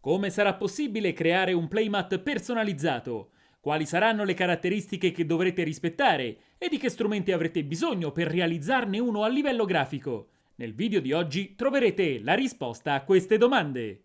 Come sarà possibile creare un playmat personalizzato? Quali saranno le caratteristiche che dovrete rispettare e di che strumenti avrete bisogno per realizzarne uno a livello grafico? Nel video di oggi troverete la risposta a queste domande.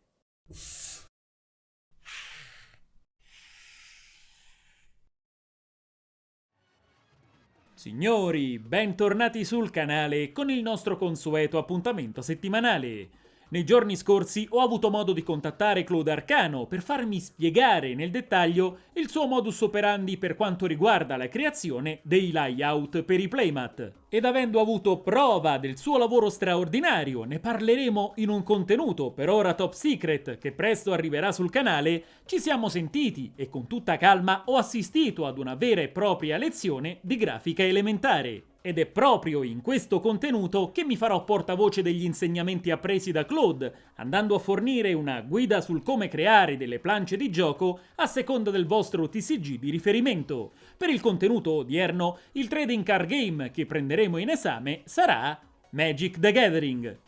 Signori, bentornati sul canale con il nostro consueto appuntamento settimanale. Nei giorni scorsi ho avuto modo di contattare Claude Arcano per farmi spiegare nel dettaglio il suo modus operandi per quanto riguarda la creazione dei layout per i playmat. Ed avendo avuto prova del suo lavoro straordinario, ne parleremo in un contenuto per ora top secret che presto arriverà sul canale, ci siamo sentiti e con tutta calma ho assistito ad una vera e propria lezione di grafica elementare. Ed è proprio in questo contenuto che mi farò portavoce degli insegnamenti appresi da Claude, andando a fornire una guida sul come creare delle planche di gioco a seconda del vostro TCG di riferimento. Per il contenuto odierno, il trading card game che prenderemo in esame sarà Magic the Gathering.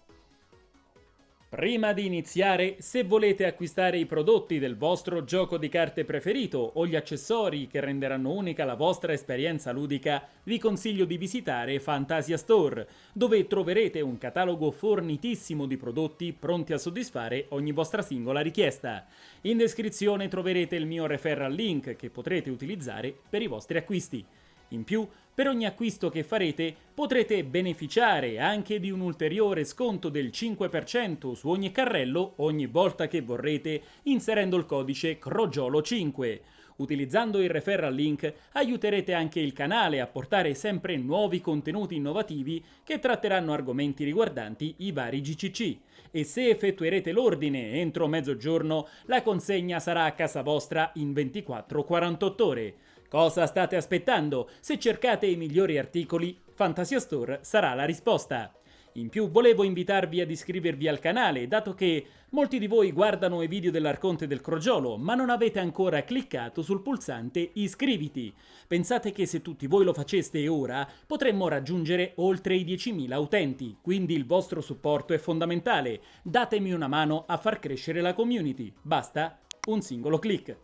Prima di iniziare, se volete acquistare i prodotti del vostro gioco di carte preferito o gli accessori che renderanno unica la vostra esperienza ludica, vi consiglio di visitare Fantasia Store, dove troverete un catalogo fornitissimo di prodotti pronti a soddisfare ogni vostra singola richiesta. In descrizione troverete il mio referral link che potrete utilizzare per i vostri acquisti. In più, per ogni acquisto che farete potrete beneficiare anche di un ulteriore sconto del 5% su ogni carrello ogni volta che vorrete inserendo il codice CROGIOLO5. Utilizzando il referral link aiuterete anche il canale a portare sempre nuovi contenuti innovativi che tratteranno argomenti riguardanti i vari GCC. E se effettuerete l'ordine entro mezzogiorno, la consegna sarà a casa vostra in 24-48 ore. Cosa state aspettando? Se cercate i migliori articoli, Fantasia Store sarà la risposta. In più volevo invitarvi ad iscrivervi al canale, dato che molti di voi guardano i video dell'Arconte del Crogiolo, ma non avete ancora cliccato sul pulsante iscriviti. Pensate che se tutti voi lo faceste ora, potremmo raggiungere oltre i 10.000 utenti, quindi il vostro supporto è fondamentale. Datemi una mano a far crescere la community. Basta un singolo clic.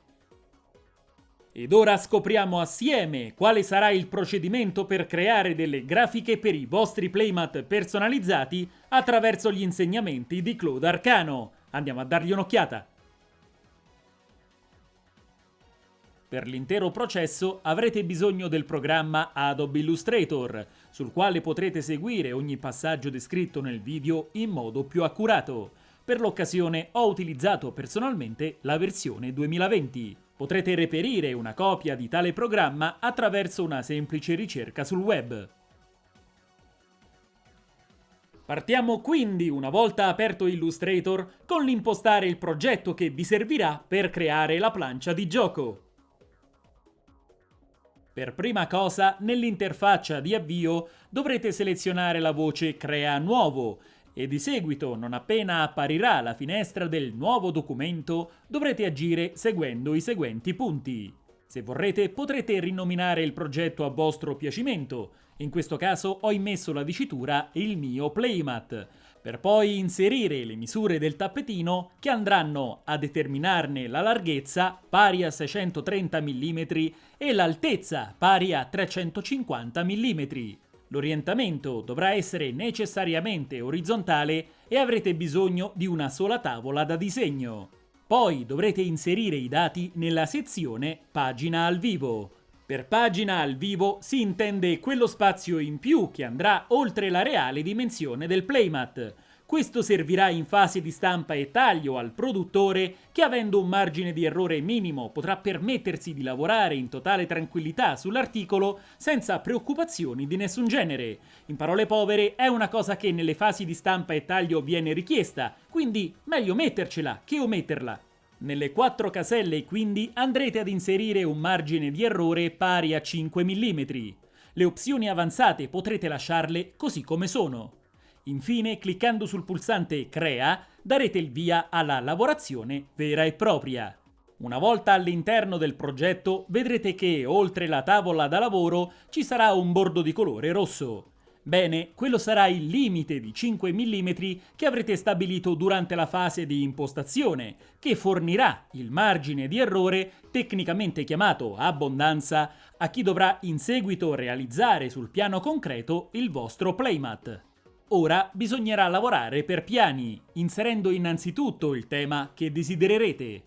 Ed ora scopriamo assieme quale sarà il procedimento per creare delle grafiche per i vostri playmat personalizzati attraverso gli insegnamenti di Claude Arcano. Andiamo a dargli un'occhiata. Per l'intero processo avrete bisogno del programma Adobe Illustrator, sul quale potrete seguire ogni passaggio descritto nel video in modo più accurato. Per l'occasione ho utilizzato personalmente la versione 2020. Potrete reperire una copia di tale programma attraverso una semplice ricerca sul web. Partiamo quindi, una volta aperto Illustrator, con l'impostare il progetto che vi servirà per creare la plancia di gioco. Per prima cosa, nell'interfaccia di avvio dovrete selezionare la voce Crea nuovo e di seguito, non appena apparirà la finestra del nuovo documento, dovrete agire seguendo i seguenti punti. Se vorrete potrete rinominare il progetto a vostro piacimento, in questo caso ho immesso la dicitura il mio playmat, per poi inserire le misure del tappetino che andranno a determinarne la larghezza pari a 630 mm e l'altezza pari a 350 mm. L'orientamento dovrà essere necessariamente orizzontale e avrete bisogno di una sola tavola da disegno. Poi dovrete inserire i dati nella sezione Pagina al vivo. Per pagina al vivo si intende quello spazio in più che andrà oltre la reale dimensione del playmat, questo servirà in fase di stampa e taglio al produttore che avendo un margine di errore minimo potrà permettersi di lavorare in totale tranquillità sull'articolo senza preoccupazioni di nessun genere. In parole povere è una cosa che nelle fasi di stampa e taglio viene richiesta, quindi meglio mettercela che ometterla. Nelle quattro caselle quindi andrete ad inserire un margine di errore pari a 5 mm. Le opzioni avanzate potrete lasciarle così come sono. Infine, cliccando sul pulsante Crea, darete il via alla lavorazione vera e propria. Una volta all'interno del progetto vedrete che oltre la tavola da lavoro ci sarà un bordo di colore rosso. Bene, quello sarà il limite di 5 mm che avrete stabilito durante la fase di impostazione, che fornirà il margine di errore, tecnicamente chiamato abbondanza, a chi dovrà in seguito realizzare sul piano concreto il vostro playmat. Ora bisognerà lavorare per piani, inserendo innanzitutto il tema che desidererete.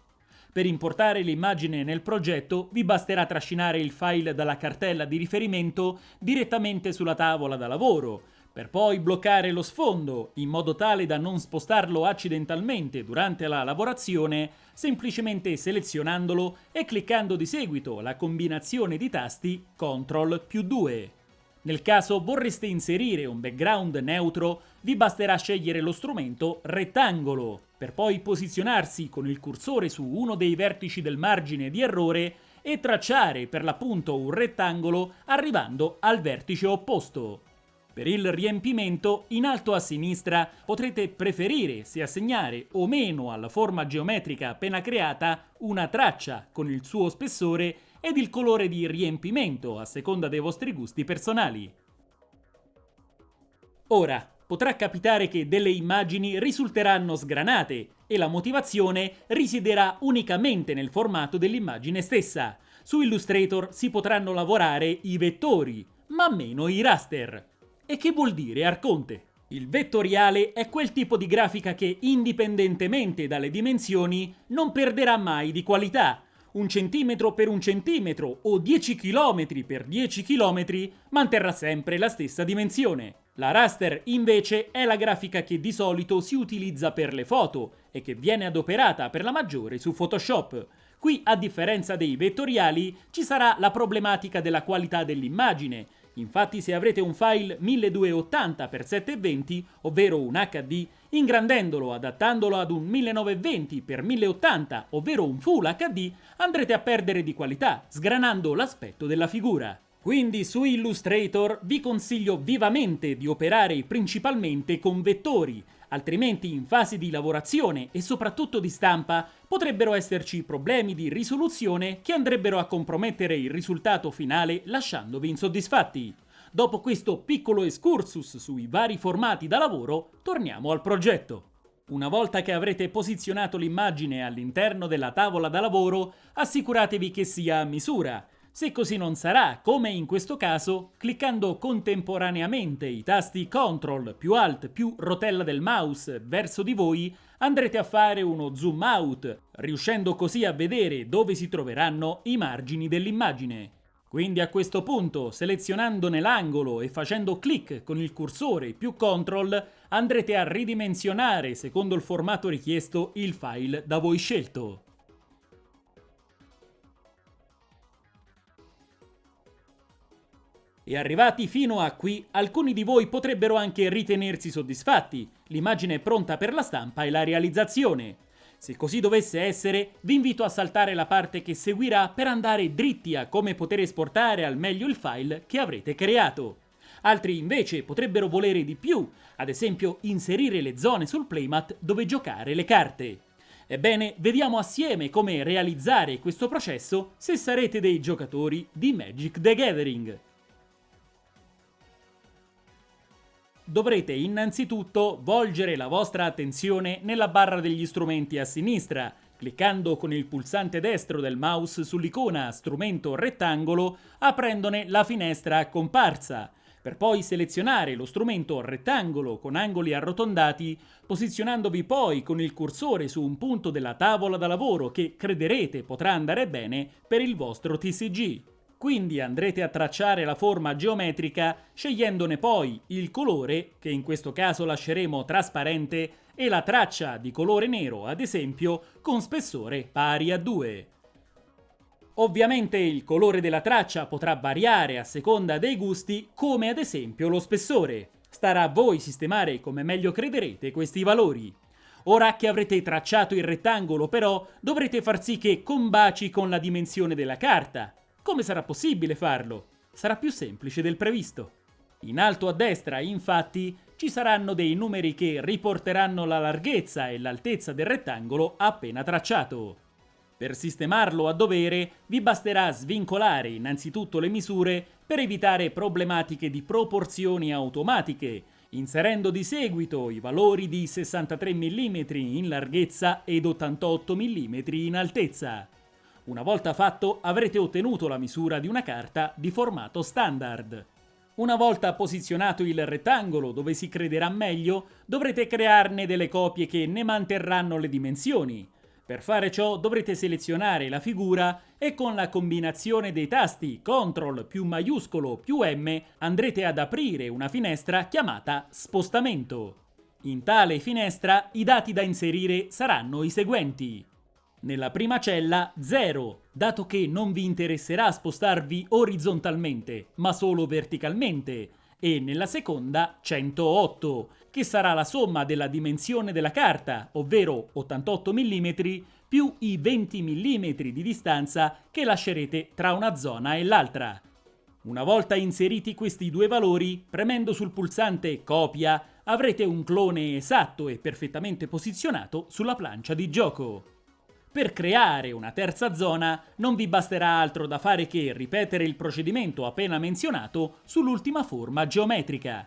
Per importare l'immagine nel progetto vi basterà trascinare il file dalla cartella di riferimento direttamente sulla tavola da lavoro, per poi bloccare lo sfondo in modo tale da non spostarlo accidentalmente durante la lavorazione, semplicemente selezionandolo e cliccando di seguito la combinazione di tasti CTRL più 2. Nel caso vorreste inserire un background neutro, vi basterà scegliere lo strumento rettangolo, per poi posizionarsi con il cursore su uno dei vertici del margine di errore e tracciare per l'appunto un rettangolo arrivando al vertice opposto. Per il riempimento, in alto a sinistra potrete preferire se assegnare o meno alla forma geometrica appena creata una traccia con il suo spessore ed il colore di riempimento a seconda dei vostri gusti personali. Ora, potrà capitare che delle immagini risulteranno sgranate e la motivazione risiederà unicamente nel formato dell'immagine stessa. Su Illustrator si potranno lavorare i vettori, ma meno i raster. E che vuol dire Arconte? Il vettoriale è quel tipo di grafica che, indipendentemente dalle dimensioni, non perderà mai di qualità, un centimetro per un centimetro o 10 km per 10 km manterrà sempre la stessa dimensione. La raster invece è la grafica che di solito si utilizza per le foto e che viene adoperata per la maggiore su Photoshop. Qui, a differenza dei vettoriali, ci sarà la problematica della qualità dell'immagine, Infatti se avrete un file 1280x720, ovvero un HD, ingrandendolo adattandolo ad un 1920x1080, ovvero un Full HD, andrete a perdere di qualità, sgranando l'aspetto della figura. Quindi su Illustrator vi consiglio vivamente di operare principalmente con vettori, altrimenti in fase di lavorazione e soprattutto di stampa potrebbero esserci problemi di risoluzione che andrebbero a compromettere il risultato finale lasciandovi insoddisfatti. Dopo questo piccolo excursus sui vari formati da lavoro, torniamo al progetto. Una volta che avrete posizionato l'immagine all'interno della tavola da lavoro, assicuratevi che sia a misura se così non sarà, come in questo caso, cliccando contemporaneamente i tasti CTRL più Alt più rotella del mouse verso di voi, andrete a fare uno zoom out, riuscendo così a vedere dove si troveranno i margini dell'immagine. Quindi a questo punto, selezionandone l'angolo e facendo clic con il cursore più CTRL, andrete a ridimensionare, secondo il formato richiesto, il file da voi scelto. E arrivati fino a qui, alcuni di voi potrebbero anche ritenersi soddisfatti, l'immagine è pronta per la stampa e la realizzazione. Se così dovesse essere, vi invito a saltare la parte che seguirà per andare dritti a come poter esportare al meglio il file che avrete creato. Altri invece potrebbero volere di più, ad esempio inserire le zone sul playmat dove giocare le carte. Ebbene, vediamo assieme come realizzare questo processo se sarete dei giocatori di Magic the Gathering. Dovrete innanzitutto volgere la vostra attenzione nella barra degli strumenti a sinistra, cliccando con il pulsante destro del mouse sull'icona strumento rettangolo, aprendone la finestra comparsa, per poi selezionare lo strumento rettangolo con angoli arrotondati, posizionandovi poi con il cursore su un punto della tavola da lavoro che crederete potrà andare bene per il vostro TCG. Quindi andrete a tracciare la forma geometrica scegliendone poi il colore, che in questo caso lasceremo trasparente, e la traccia di colore nero, ad esempio, con spessore pari a 2. Ovviamente il colore della traccia potrà variare a seconda dei gusti, come ad esempio lo spessore. Starà a voi sistemare come meglio crederete questi valori. Ora che avrete tracciato il rettangolo però, dovrete far sì che combaci con la dimensione della carta. Come sarà possibile farlo? Sarà più semplice del previsto. In alto a destra, infatti, ci saranno dei numeri che riporteranno la larghezza e l'altezza del rettangolo appena tracciato. Per sistemarlo a dovere vi basterà svincolare innanzitutto le misure per evitare problematiche di proporzioni automatiche, inserendo di seguito i valori di 63 mm in larghezza ed 88 mm in altezza. Una volta fatto avrete ottenuto la misura di una carta di formato standard. Una volta posizionato il rettangolo dove si crederà meglio, dovrete crearne delle copie che ne manterranno le dimensioni. Per fare ciò dovrete selezionare la figura e con la combinazione dei tasti CTRL più maiuscolo più M andrete ad aprire una finestra chiamata Spostamento. In tale finestra i dati da inserire saranno i seguenti. Nella prima cella 0, dato che non vi interesserà spostarvi orizzontalmente, ma solo verticalmente, e nella seconda 108, che sarà la somma della dimensione della carta, ovvero 88 mm, più i 20 mm di distanza che lascerete tra una zona e l'altra. Una volta inseriti questi due valori, premendo sul pulsante Copia, avrete un clone esatto e perfettamente posizionato sulla plancia di gioco. Per creare una terza zona non vi basterà altro da fare che ripetere il procedimento appena menzionato sull'ultima forma geometrica.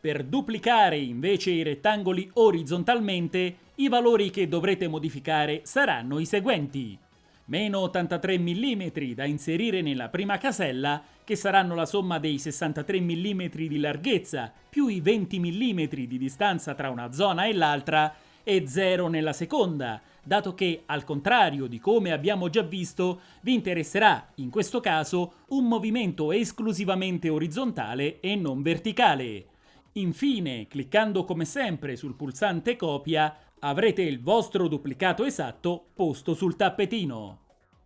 Per duplicare invece i rettangoli orizzontalmente, i valori che dovrete modificare saranno i seguenti. Meno 83 mm da inserire nella prima casella, che saranno la somma dei 63 mm di larghezza più i 20 mm di distanza tra una zona e l'altra, e 0 nella seconda, dato che, al contrario di come abbiamo già visto, vi interesserà, in questo caso, un movimento esclusivamente orizzontale e non verticale. Infine, cliccando come sempre sul pulsante copia, avrete il vostro duplicato esatto posto sul tappetino.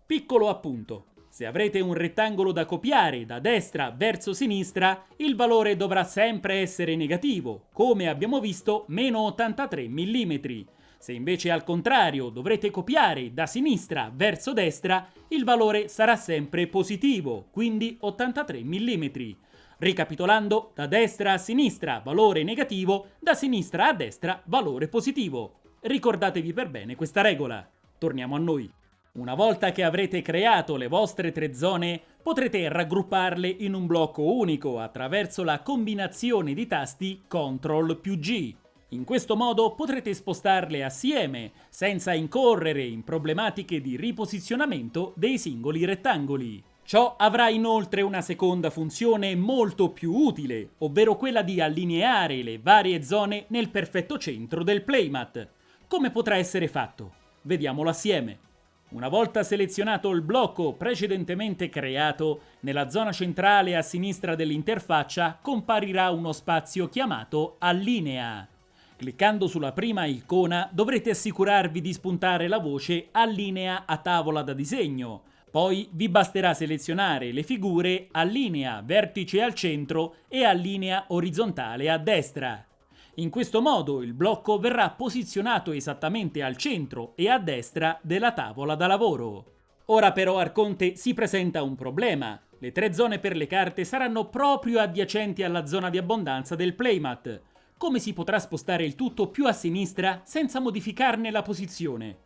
Piccolo appunto. Se avrete un rettangolo da copiare da destra verso sinistra, il valore dovrà sempre essere negativo, come abbiamo visto meno 83 mm. Se invece al contrario dovrete copiare da sinistra verso destra, il valore sarà sempre positivo, quindi 83 mm. Ricapitolando, da destra a sinistra valore negativo, da sinistra a destra valore positivo. Ricordatevi per bene questa regola. Torniamo a noi. Una volta che avrete creato le vostre tre zone, potrete raggrupparle in un blocco unico attraverso la combinazione di tasti CTRL più G. In questo modo potrete spostarle assieme, senza incorrere in problematiche di riposizionamento dei singoli rettangoli. Ciò avrà inoltre una seconda funzione molto più utile, ovvero quella di allineare le varie zone nel perfetto centro del playmat. Come potrà essere fatto? Vediamolo assieme. Una volta selezionato il blocco precedentemente creato, nella zona centrale a sinistra dell'interfaccia comparirà uno spazio chiamato Allinea. Cliccando sulla prima icona dovrete assicurarvi di spuntare la voce Allinea a tavola da disegno. Poi vi basterà selezionare le figure Allinea vertice al centro e Allinea orizzontale a destra. In questo modo il blocco verrà posizionato esattamente al centro e a destra della tavola da lavoro. Ora però Arconte si presenta un problema. Le tre zone per le carte saranno proprio adiacenti alla zona di abbondanza del playmat. Come si potrà spostare il tutto più a sinistra senza modificarne la posizione?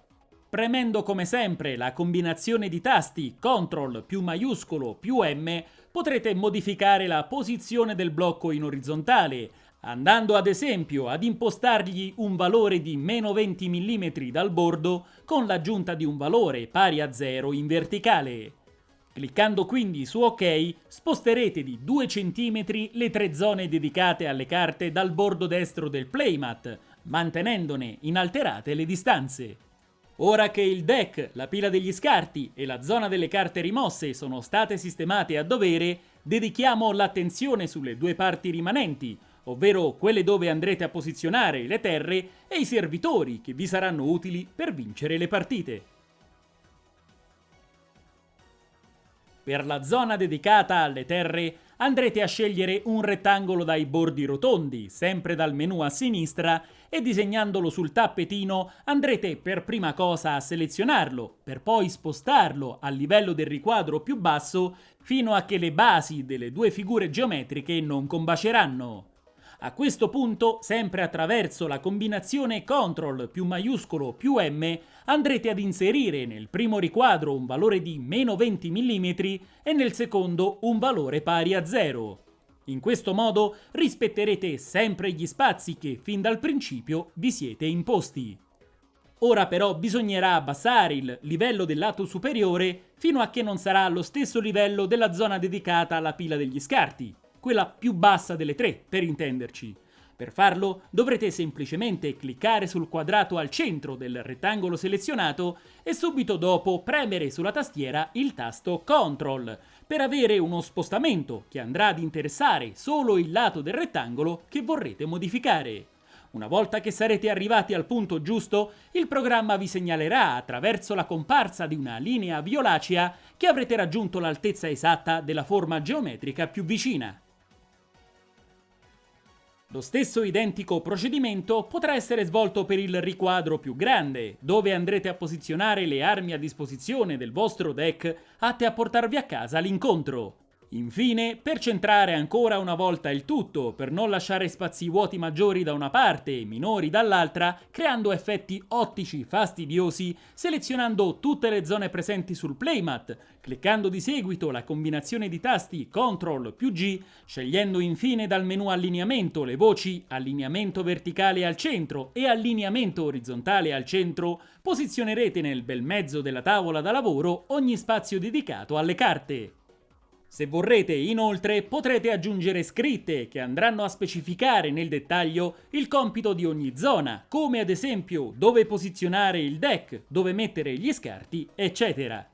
Premendo come sempre la combinazione di tasti CTRL più maiuscolo più M potrete modificare la posizione del blocco in orizzontale, andando ad esempio ad impostargli un valore di meno 20 mm dal bordo con l'aggiunta di un valore pari a 0 in verticale. Cliccando quindi su OK, sposterete di 2 cm le tre zone dedicate alle carte dal bordo destro del playmat, mantenendone inalterate le distanze. Ora che il deck, la pila degli scarti e la zona delle carte rimosse sono state sistemate a dovere, dedichiamo l'attenzione sulle due parti rimanenti, ovvero quelle dove andrete a posizionare le terre e i servitori che vi saranno utili per vincere le partite. Per la zona dedicata alle terre andrete a scegliere un rettangolo dai bordi rotondi, sempre dal menu a sinistra, e disegnandolo sul tappetino andrete per prima cosa a selezionarlo, per poi spostarlo a livello del riquadro più basso fino a che le basi delle due figure geometriche non combaceranno. A questo punto, sempre attraverso la combinazione CTRL più maiuscolo più M, andrete ad inserire nel primo riquadro un valore di meno 20 mm e nel secondo un valore pari a 0. In questo modo rispetterete sempre gli spazi che fin dal principio vi siete imposti. Ora però bisognerà abbassare il livello del lato superiore fino a che non sarà allo stesso livello della zona dedicata alla pila degli scarti quella più bassa delle tre, per intenderci. Per farlo dovrete semplicemente cliccare sul quadrato al centro del rettangolo selezionato e subito dopo premere sulla tastiera il tasto CTRL per avere uno spostamento che andrà ad interessare solo il lato del rettangolo che vorrete modificare. Una volta che sarete arrivati al punto giusto, il programma vi segnalerà attraverso la comparsa di una linea violacea che avrete raggiunto l'altezza esatta della forma geometrica più vicina. Lo stesso identico procedimento potrà essere svolto per il riquadro più grande, dove andrete a posizionare le armi a disposizione del vostro deck atte a portarvi a casa l'incontro. Infine, per centrare ancora una volta il tutto, per non lasciare spazi vuoti maggiori da una parte e minori dall'altra, creando effetti ottici fastidiosi, selezionando tutte le zone presenti sul playmat, cliccando di seguito la combinazione di tasti CTRL più G, scegliendo infine dal menu allineamento le voci allineamento verticale al centro e allineamento orizzontale al centro, posizionerete nel bel mezzo della tavola da lavoro ogni spazio dedicato alle carte. Se vorrete, inoltre, potrete aggiungere scritte che andranno a specificare nel dettaglio il compito di ogni zona, come ad esempio dove posizionare il deck, dove mettere gli scarti, eccetera.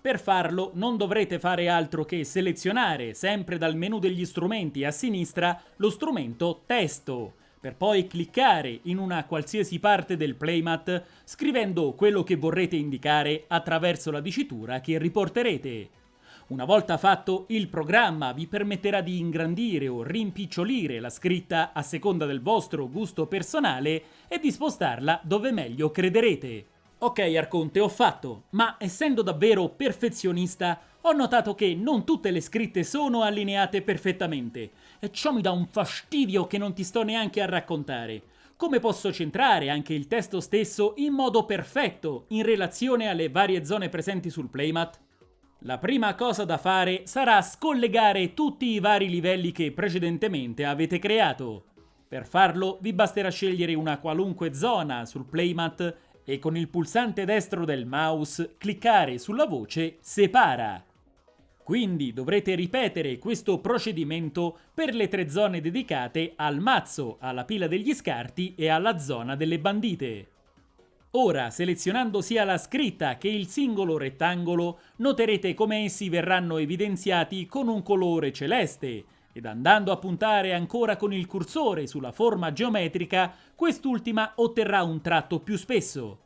Per farlo non dovrete fare altro che selezionare, sempre dal menu degli strumenti a sinistra, lo strumento Testo, per poi cliccare in una qualsiasi parte del playmat scrivendo quello che vorrete indicare attraverso la dicitura che riporterete. Una volta fatto, il programma vi permetterà di ingrandire o rimpicciolire la scritta a seconda del vostro gusto personale e di spostarla dove meglio crederete. Ok Arconte, ho fatto, ma essendo davvero perfezionista, ho notato che non tutte le scritte sono allineate perfettamente e ciò mi dà un fastidio che non ti sto neanche a raccontare. Come posso centrare anche il testo stesso in modo perfetto in relazione alle varie zone presenti sul playmat? La prima cosa da fare sarà scollegare tutti i vari livelli che precedentemente avete creato. Per farlo vi basterà scegliere una qualunque zona sul playmat e con il pulsante destro del mouse cliccare sulla voce Separa. Quindi dovrete ripetere questo procedimento per le tre zone dedicate al mazzo, alla pila degli scarti e alla zona delle bandite. Ora, selezionando sia la scritta che il singolo rettangolo, noterete come essi verranno evidenziati con un colore celeste ed andando a puntare ancora con il cursore sulla forma geometrica, quest'ultima otterrà un tratto più spesso.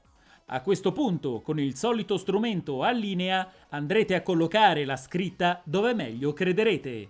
A questo punto, con il solito strumento a linea, andrete a collocare la scritta dove meglio crederete.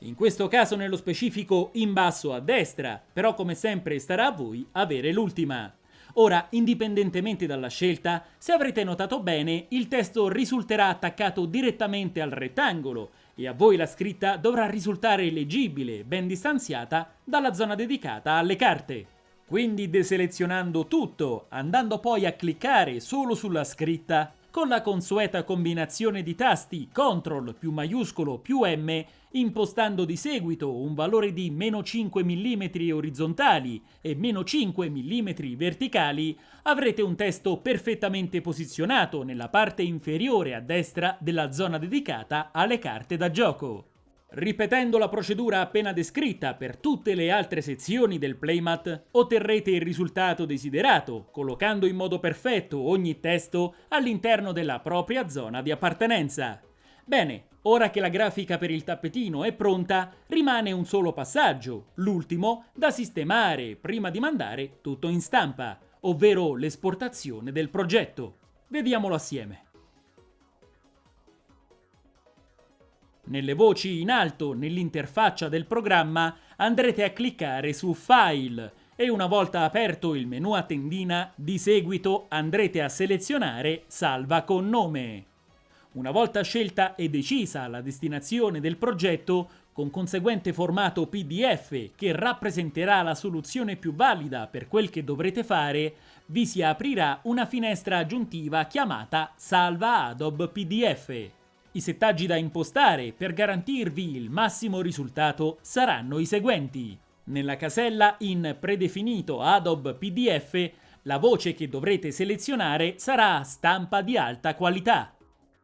In questo caso nello specifico in basso a destra, però come sempre starà a voi avere l'ultima. Ora, indipendentemente dalla scelta, se avrete notato bene, il testo risulterà attaccato direttamente al rettangolo e a voi la scritta dovrà risultare leggibile, ben distanziata dalla zona dedicata alle carte. Quindi deselezionando tutto, andando poi a cliccare solo sulla scritta, con la consueta combinazione di tasti CTRL più maiuscolo più M, impostando di seguito un valore di meno 5 mm orizzontali e meno 5 mm verticali, avrete un testo perfettamente posizionato nella parte inferiore a destra della zona dedicata alle carte da gioco. Ripetendo la procedura appena descritta per tutte le altre sezioni del playmat, otterrete il risultato desiderato, collocando in modo perfetto ogni testo all'interno della propria zona di appartenenza. Bene, ora che la grafica per il tappetino è pronta, rimane un solo passaggio, l'ultimo, da sistemare prima di mandare tutto in stampa, ovvero l'esportazione del progetto. Vediamolo assieme. Nelle voci in alto nell'interfaccia del programma andrete a cliccare su File e una volta aperto il menu a tendina, di seguito andrete a selezionare Salva con nome. Una volta scelta e decisa la destinazione del progetto, con conseguente formato PDF che rappresenterà la soluzione più valida per quel che dovrete fare, vi si aprirà una finestra aggiuntiva chiamata Salva Adobe PDF. I settaggi da impostare per garantirvi il massimo risultato saranno i seguenti. Nella casella in predefinito Adobe PDF la voce che dovrete selezionare sarà stampa di alta qualità.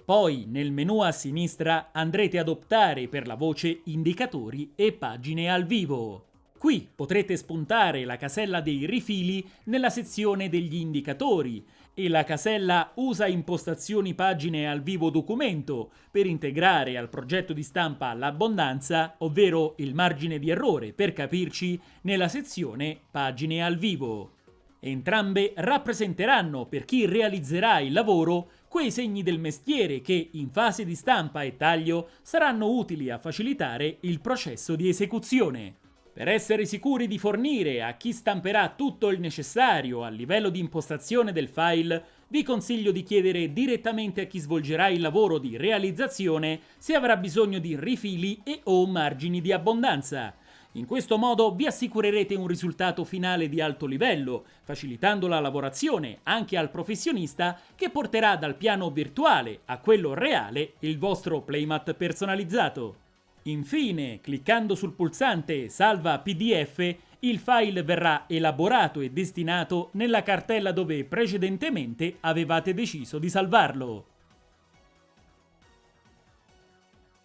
Poi nel menu a sinistra andrete ad optare per la voce indicatori e pagine al vivo. Qui potrete spuntare la casella dei rifili nella sezione degli indicatori e la casella Usa impostazioni pagine al vivo documento per integrare al progetto di stampa l'abbondanza, ovvero il margine di errore per capirci, nella sezione Pagine al vivo. Entrambe rappresenteranno per chi realizzerà il lavoro quei segni del mestiere che in fase di stampa e taglio saranno utili a facilitare il processo di esecuzione. Per essere sicuri di fornire a chi stamperà tutto il necessario a livello di impostazione del file, vi consiglio di chiedere direttamente a chi svolgerà il lavoro di realizzazione se avrà bisogno di rifili e o margini di abbondanza. In questo modo vi assicurerete un risultato finale di alto livello, facilitando la lavorazione anche al professionista che porterà dal piano virtuale a quello reale il vostro playmat personalizzato. Infine, cliccando sul pulsante Salva PDF, il file verrà elaborato e destinato nella cartella dove precedentemente avevate deciso di salvarlo.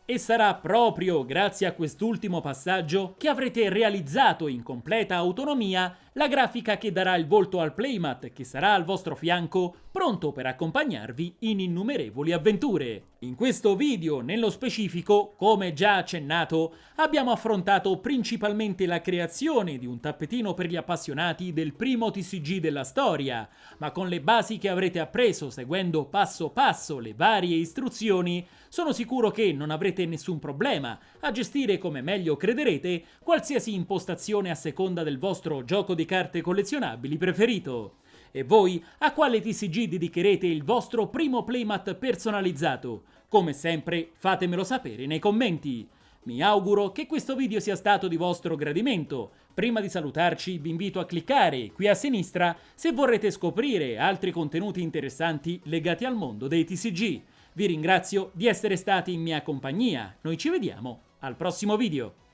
E sarà proprio grazie a quest'ultimo passaggio che avrete realizzato in completa autonomia la grafica che darà il volto al playmat che sarà al vostro fianco pronto per accompagnarvi in innumerevoli avventure. In questo video, nello specifico, come già accennato, abbiamo affrontato principalmente la creazione di un tappetino per gli appassionati del primo TCG della storia, ma con le basi che avrete appreso seguendo passo passo le varie istruzioni, sono sicuro che non avrete nessun problema a gestire come meglio crederete qualsiasi impostazione a seconda del vostro gioco di carte collezionabili preferito. E voi a quale TCG dedicherete il vostro primo playmat personalizzato? Come sempre fatemelo sapere nei commenti. Mi auguro che questo video sia stato di vostro gradimento. Prima di salutarci vi invito a cliccare qui a sinistra se vorrete scoprire altri contenuti interessanti legati al mondo dei TCG. Vi ringrazio di essere stati in mia compagnia. Noi ci vediamo al prossimo video.